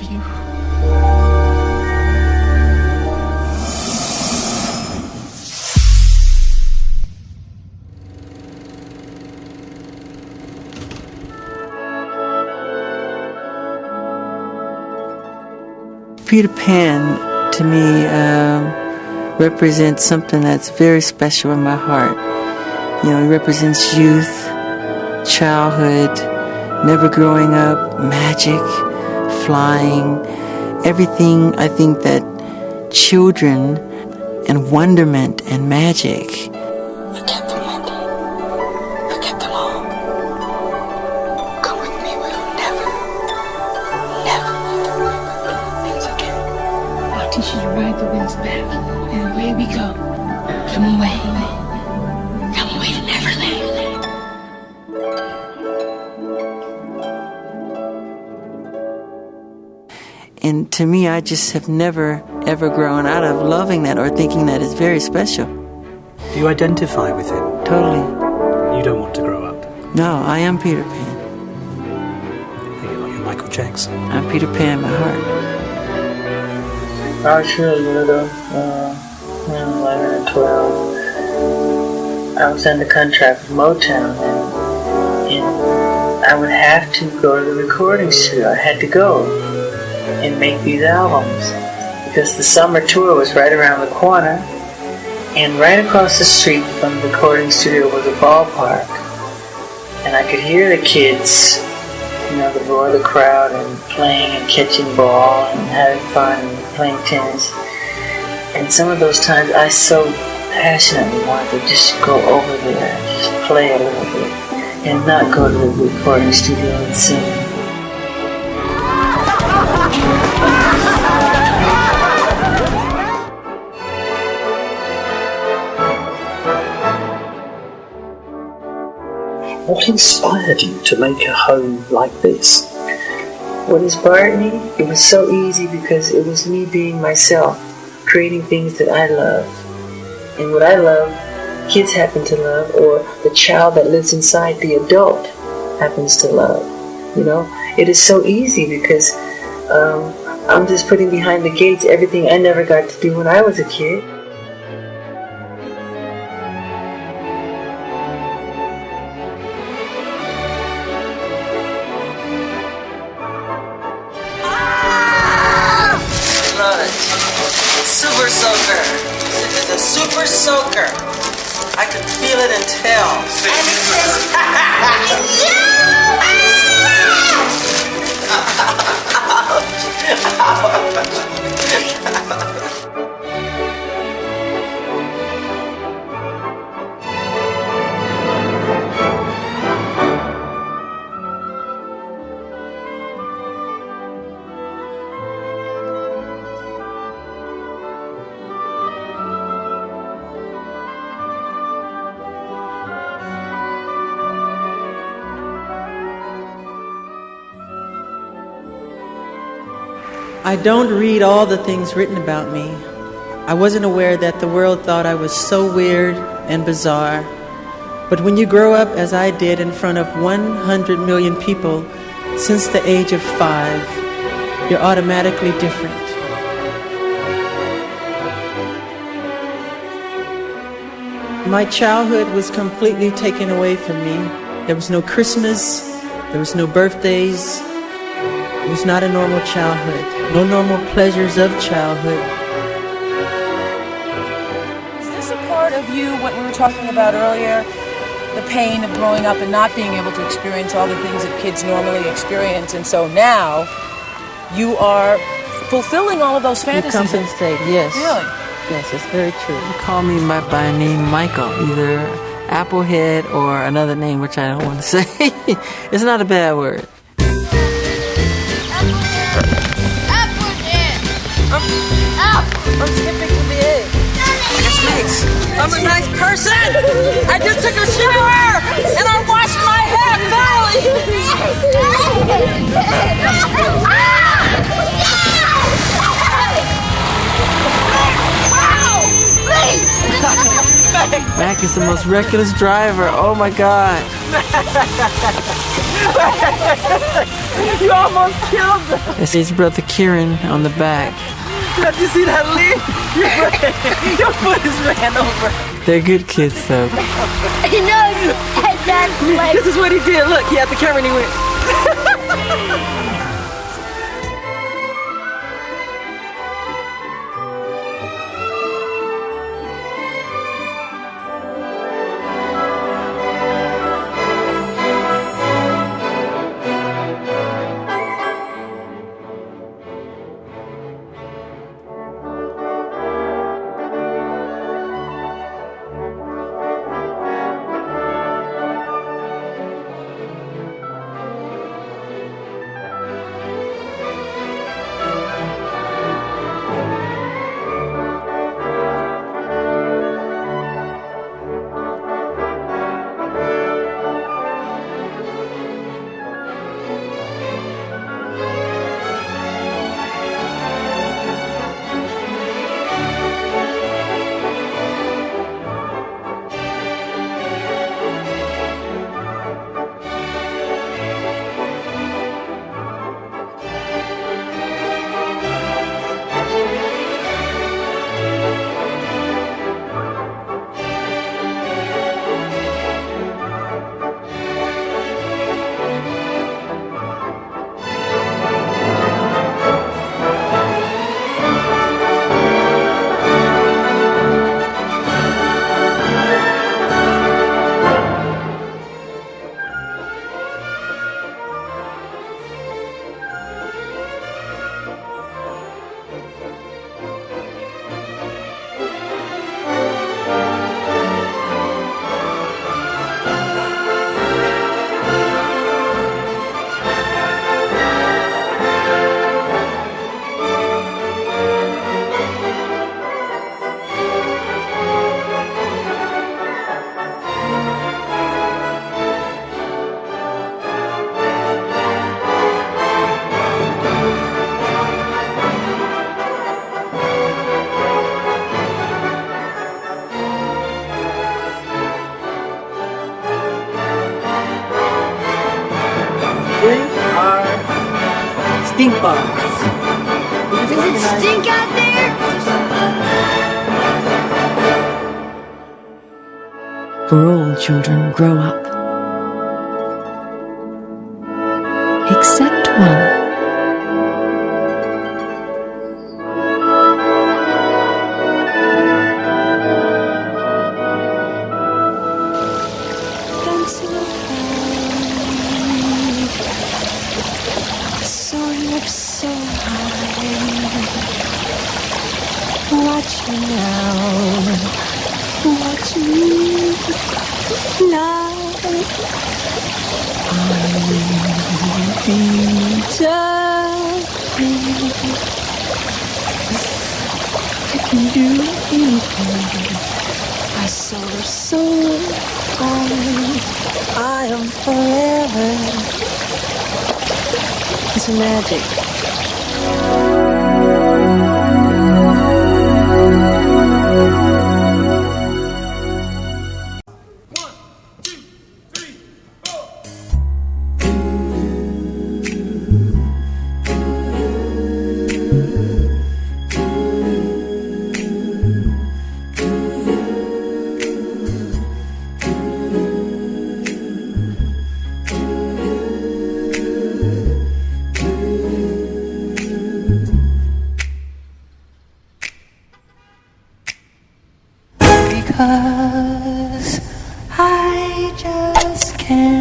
Love you. Peter Pan, to me, um, represents something that's very special in my heart. You know, he represents youth, childhood, never growing up, magic, flying, everything I think that children and wonderment and magic. Forget them, Wendy. Forget them all. Come with me. We'll never, never let things again. I'll teach you to ride the winds back, and away we go. Come away. And to me, I just have never, ever grown out of loving that or thinking that is very special. Do you identify with him? Totally. You don't want to grow up. No, I am Peter Pan. You're like Michael Jackson. I'm Peter Pan in my heart. I was really little, uh, when 11 and 12. I was under contract with Motown, and, and I would have to go to the recording studio. I had to go and make these albums because the summer tour was right around the corner, and right across the street from the recording studio was a ballpark, and I could hear the kids, you know, the roar of the crowd and playing and catching ball and having fun and playing tennis. And some of those times I so passionately wanted to just go over there and just play a little bit and not go to the recording studio and sing. What inspired you to make a home like this? What inspired me? It was so easy because it was me being myself, creating things that I love. And what I love, kids happen to love, or the child that lives inside the adult happens to love. You know, it is so easy because um, I'm just putting behind the gates everything I never got to do when I was a kid. This is a super soaker. I can feel it and tell. I don't read all the things written about me. I wasn't aware that the world thought I was so weird and bizarre. But when you grow up, as I did, in front of 100 million people since the age of five, you're automatically different. My childhood was completely taken away from me. There was no Christmas, there was no birthdays, it was not a normal childhood, no normal pleasures of childhood. Is this a part of you, what we were talking about earlier? The pain of growing up and not being able to experience all the things that kids normally experience. And so now you are fulfilling all of those fantasies. You fantasies. compensate, yes. Really? Yes, it's very true. You call me by, by name Michael, either Applehead or another name which I don't want to say. it's not a bad word. I'm skipping to the egg. It's nice. I'm a nice person. I just took a shower and I washed my hair thoroughly. Mac is the most reckless driver. Oh my god. You almost killed them. That's his brother Kieran on the back. Did you see that leap? Your foot is ran over. They're good kids though. You know, and that's like, This is what he did. Look, he had the camera and he went. stink out there? For all children grow up. Except Now. Watch me fly. I'll be. I can do anything. I soar so high. I am forever. It's magic. Because I just can't